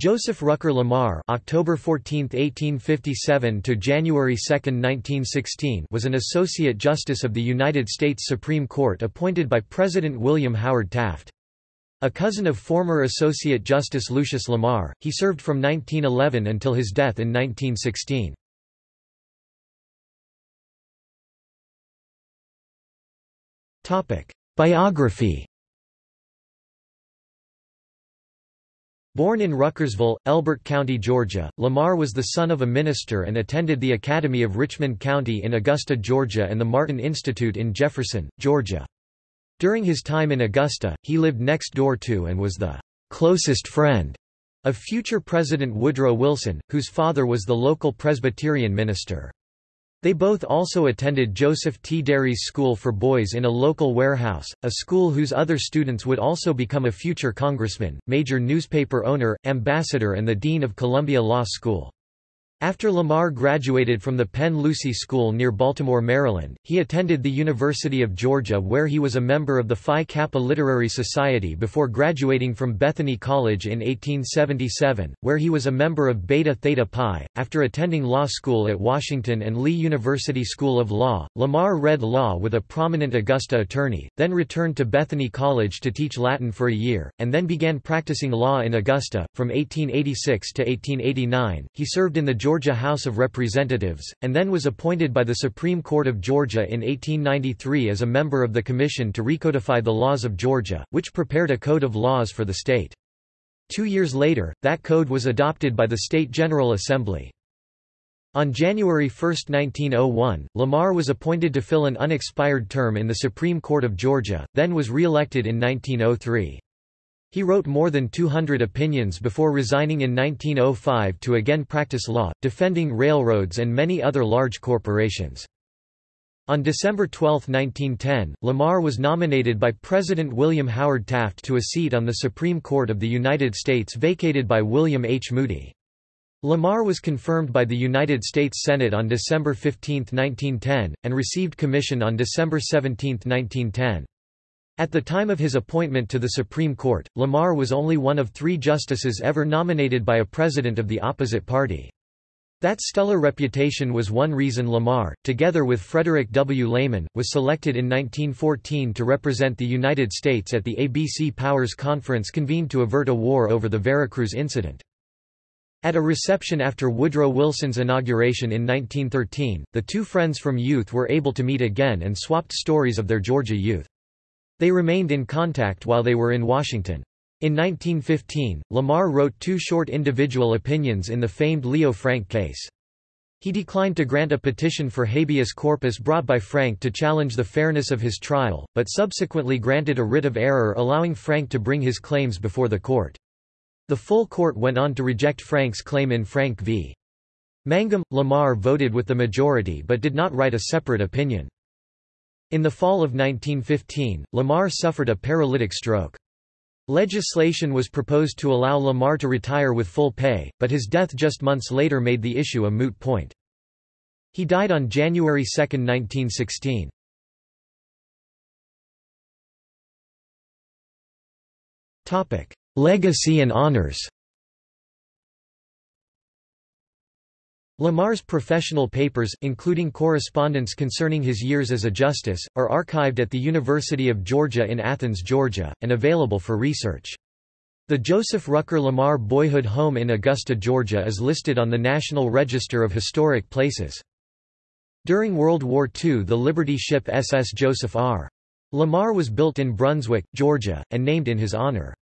Joseph Rucker Lamar (October 14, 1857 to January 2, 1916) was an associate justice of the United States Supreme Court appointed by President William Howard Taft. A cousin of former Associate Justice Lucius Lamar, he served from 1911 until his death in 1916. Topic: Biography Born in Ruckersville, Elbert County, Georgia, Lamar was the son of a minister and attended the Academy of Richmond County in Augusta, Georgia and the Martin Institute in Jefferson, Georgia. During his time in Augusta, he lived next door to and was the closest friend of future President Woodrow Wilson, whose father was the local Presbyterian minister. They both also attended Joseph T. Derry's School for Boys in a local warehouse, a school whose other students would also become a future congressman, major newspaper owner, ambassador and the dean of Columbia Law School. After Lamar graduated from the Penn Lucy School near Baltimore, Maryland, he attended the University of Georgia where he was a member of the Phi Kappa Literary Society before graduating from Bethany College in 1877, where he was a member of Beta Theta Pi. After attending law school at Washington and Lee University School of Law, Lamar read law with a prominent Augusta attorney, then returned to Bethany College to teach Latin for a year, and then began practicing law in Augusta. From 1886 to 1889, he served in the Georgia House of Representatives, and then was appointed by the Supreme Court of Georgia in 1893 as a member of the Commission to Recodify the Laws of Georgia, which prepared a code of laws for the state. Two years later, that code was adopted by the State General Assembly. On January 1, 1901, Lamar was appointed to fill an unexpired term in the Supreme Court of Georgia, then was re-elected in 1903. He wrote more than 200 opinions before resigning in 1905 to again practice law, defending railroads and many other large corporations. On December 12, 1910, Lamar was nominated by President William Howard Taft to a seat on the Supreme Court of the United States vacated by William H. Moody. Lamar was confirmed by the United States Senate on December 15, 1910, and received commission on December 17, 1910. At the time of his appointment to the Supreme Court, Lamar was only one of three justices ever nominated by a president of the opposite party. That stellar reputation was one reason Lamar, together with Frederick W. Lehman, was selected in 1914 to represent the United States at the ABC Powers Conference convened to avert a war over the Veracruz incident. At a reception after Woodrow Wilson's inauguration in 1913, the two friends from youth were able to meet again and swapped stories of their Georgia youth. They remained in contact while they were in Washington. In 1915, Lamar wrote two short individual opinions in the famed Leo Frank case. He declined to grant a petition for habeas corpus brought by Frank to challenge the fairness of his trial, but subsequently granted a writ of error allowing Frank to bring his claims before the court. The full court went on to reject Frank's claim in Frank v. Mangum. Lamar voted with the majority but did not write a separate opinion. In the fall of 1915, Lamar suffered a paralytic stroke. Legislation was proposed to allow Lamar to retire with full pay, but his death just months later made the issue a moot point. He died on January 2, 1916. Legacy and honors Lamar's professional papers, including correspondence concerning his years as a justice, are archived at the University of Georgia in Athens, Georgia, and available for research. The Joseph Rucker Lamar Boyhood Home in Augusta, Georgia is listed on the National Register of Historic Places. During World War II the Liberty ship SS Joseph R. Lamar was built in Brunswick, Georgia, and named in his honor.